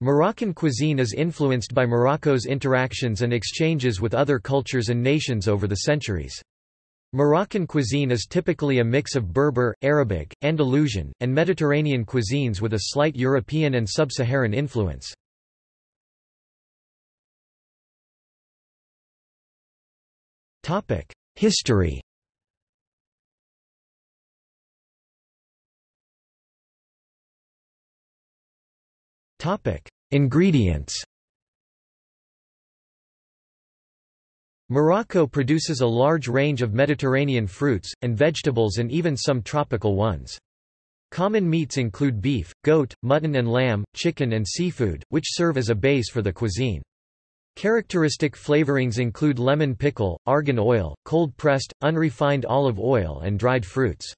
Moroccan cuisine is influenced by Morocco's interactions and exchanges with other cultures and nations over the centuries. Moroccan cuisine is typically a mix of Berber, Arabic, Andalusian, and Mediterranean cuisines with a slight European and sub-Saharan influence. History Ingredients Morocco produces a large range of Mediterranean fruits, and vegetables and even some tropical ones. Common meats include beef, goat, mutton and lamb, chicken and seafood, which serve as a base for the cuisine. Characteristic flavorings include lemon pickle, argan oil, cold-pressed, unrefined olive oil and dried fruits.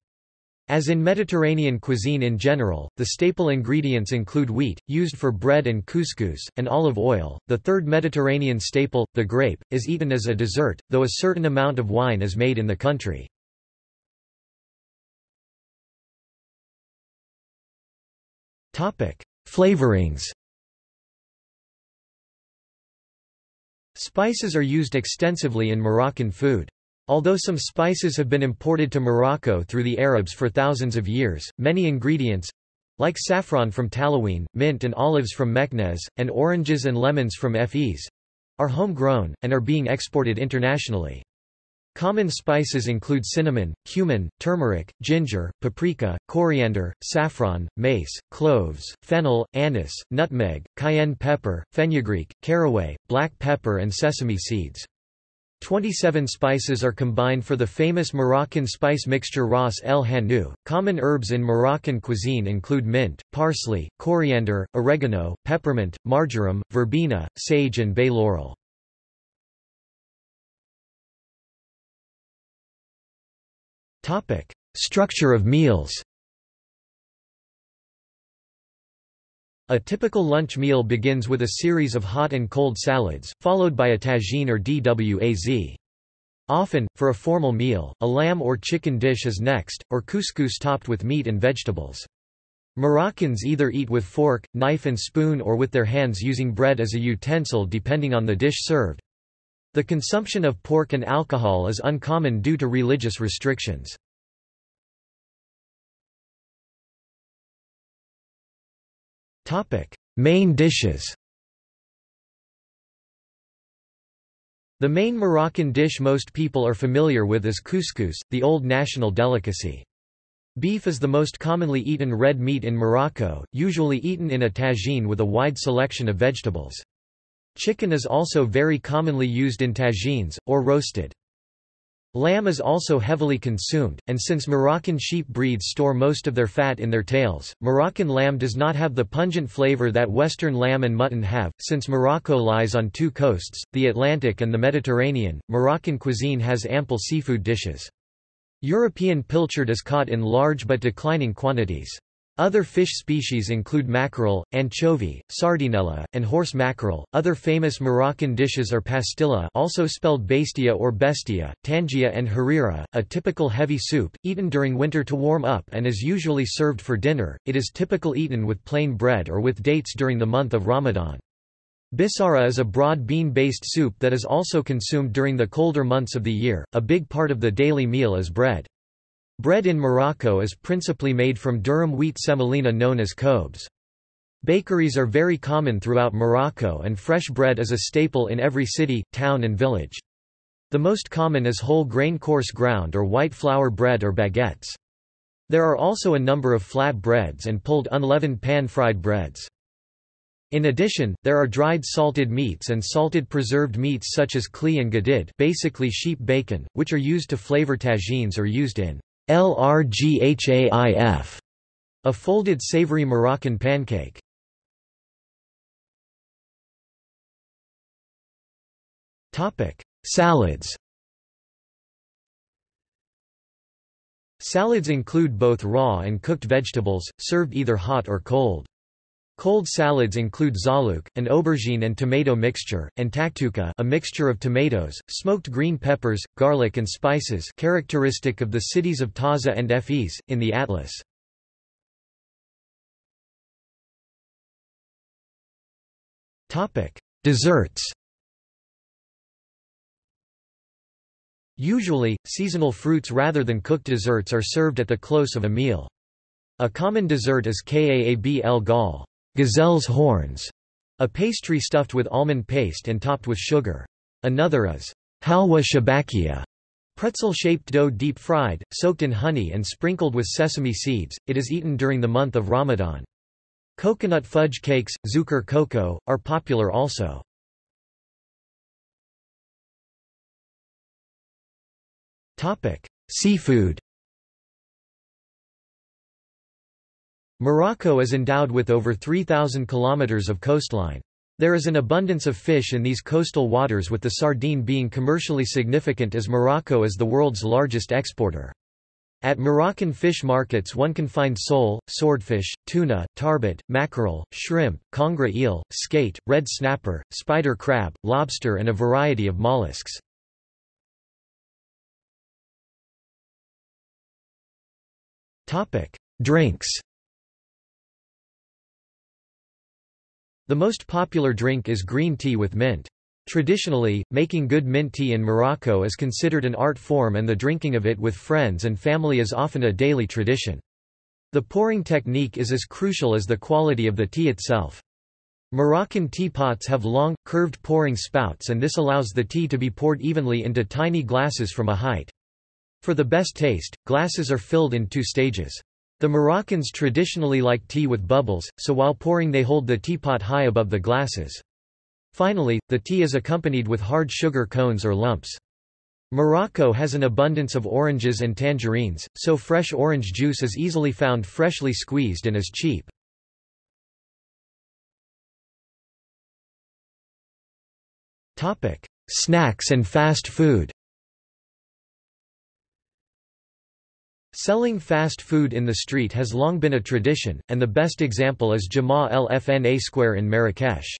As in Mediterranean cuisine in general, the staple ingredients include wheat, used for bread and couscous, and olive oil. The third Mediterranean staple, the grape, is eaten as a dessert, though a certain amount of wine is made in the country. Topic: Flavorings. Spices are used extensively in Moroccan food. Although some spices have been imported to Morocco through the Arabs for thousands of years, many ingredients—like saffron from Taliouine, mint and olives from Meknès, and oranges and lemons from Fez—are homegrown, and are being exported internationally. Common spices include cinnamon, cumin, turmeric, ginger, paprika, coriander, saffron, mace, cloves, fennel, anise, nutmeg, cayenne pepper, fenugreek, caraway, black pepper and sesame seeds. 27 spices are combined for the famous Moroccan spice mixture Ras el Hanout. Common herbs in Moroccan cuisine include mint, parsley, coriander, oregano, peppermint, marjoram, verbena, sage and bay laurel. Structure of meals. A typical lunch meal begins with a series of hot and cold salads, followed by a tagine or dwaz. Often, for a formal meal, a lamb or chicken dish is next, or couscous topped with meat and vegetables. Moroccans either eat with fork, knife and spoon or with their hands using bread as a utensil depending on the dish served. The consumption of pork and alcohol is uncommon due to religious restrictions. Main dishes The main Moroccan dish most people are familiar with is couscous, the old national delicacy. Beef is the most commonly eaten red meat in Morocco, usually eaten in a tagine with a wide selection of vegetables. Chicken is also very commonly used in tagines, or roasted. Lamb is also heavily consumed, and since Moroccan sheep breeds store most of their fat in their tails, Moroccan lamb does not have the pungent flavor that Western lamb and mutton have. Since Morocco lies on two coasts, the Atlantic and the Mediterranean, Moroccan cuisine has ample seafood dishes. European pilchard is caught in large but declining quantities. Other fish species include mackerel, anchovy, sardinella, and horse mackerel. Other famous Moroccan dishes are pastilla, also spelled bastia or bestia, tangia and harira, a typical heavy soup eaten during winter to warm up and is usually served for dinner. It is typical eaten with plain bread or with dates during the month of Ramadan. Bissara is a broad bean-based soup that is also consumed during the colder months of the year. A big part of the daily meal is bread. Bread in Morocco is principally made from durum wheat semolina known as khobz. Bakeries are very common throughout Morocco and fresh bread is a staple in every city, town and village. The most common is whole grain coarse ground or white flour bread or baguettes. There are also a number of flat breads and pulled unleavened pan-fried breads. In addition, there are dried salted meats and salted preserved meats such as kli and gadid basically sheep bacon, which are used to flavor tagines or used in Lrghaif, a folded savory Moroccan pancake. Topic: Salads. Salads include both raw and cooked vegetables, served either hot or cold. Cold salads include zaluk, an aubergine and tomato mixture, and taktuka a mixture of tomatoes, smoked green peppers, garlic and spices characteristic of the cities of Taza and Fez, in the Atlas. Desserts. Usually, seasonal fruits rather than cooked desserts are served at the close of a meal. A common dessert is kaab el gal, gazelle's horns, a pastry stuffed with almond paste and topped with sugar. Another is halwa shabakia, pretzel-shaped dough deep-fried, soaked in honey and sprinkled with sesame seeds. It is eaten during the month of Ramadan. Coconut fudge cakes, zukar cocoa, are popular also. Seafood Morocco is endowed with over 3,000 kilometers of coastline. There is an abundance of fish in these coastal waters with the sardine being commercially significant as Morocco is the world's largest exporter. At Moroccan fish markets one can find sole, swordfish, tuna, turbot, mackerel, shrimp, conger eel, skate, red snapper, spider crab, lobster and a variety of mollusks. Drinks The most popular drink is green tea with mint. Traditionally, making good mint tea in Morocco is considered an art form and the drinking of it with friends and family is often a daily tradition. The pouring technique is as crucial as the quality of the tea itself. Moroccan teapots have long, curved pouring spouts and this allows the tea to be poured evenly into tiny glasses from a height. For the best taste, glasses are filled in two stages. The Moroccans traditionally like tea with bubbles, so while pouring they hold the teapot high above the glasses. Finally, the tea is accompanied with hard sugar cones or lumps. Morocco has an abundance of oranges and tangerines, so fresh orange juice is easily found freshly squeezed and is cheap. Snacks and fast food Selling fast food in the street has long been a tradition, and the best example is Jemaa el-Fnaa Square in Marrakesh.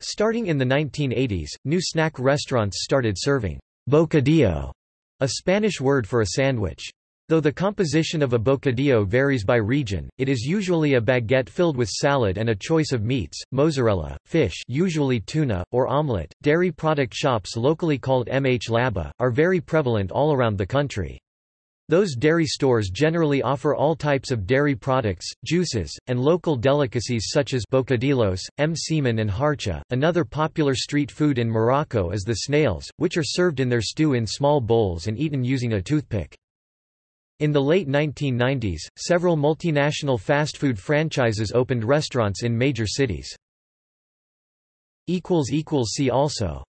Starting in the 1980s, new snack restaurants started serving bocadillo, a Spanish word for a sandwich. Though the composition of a bocadillo varies by region, it is usually a baguette filled with salad and a choice of meats, mozzarella, fish usually tuna, or omelette. Dairy product shops locally called Mahlaba, are very prevalent all around the country. Those dairy stores generally offer all types of dairy products, juices, and local delicacies such as bocadillos, msemen and harcha. Another popular street food in Morocco is the snails, which are served in their stew in small bowls and eaten using a toothpick. In the late 1990s, several multinational fast food franchises opened restaurants in major cities. See also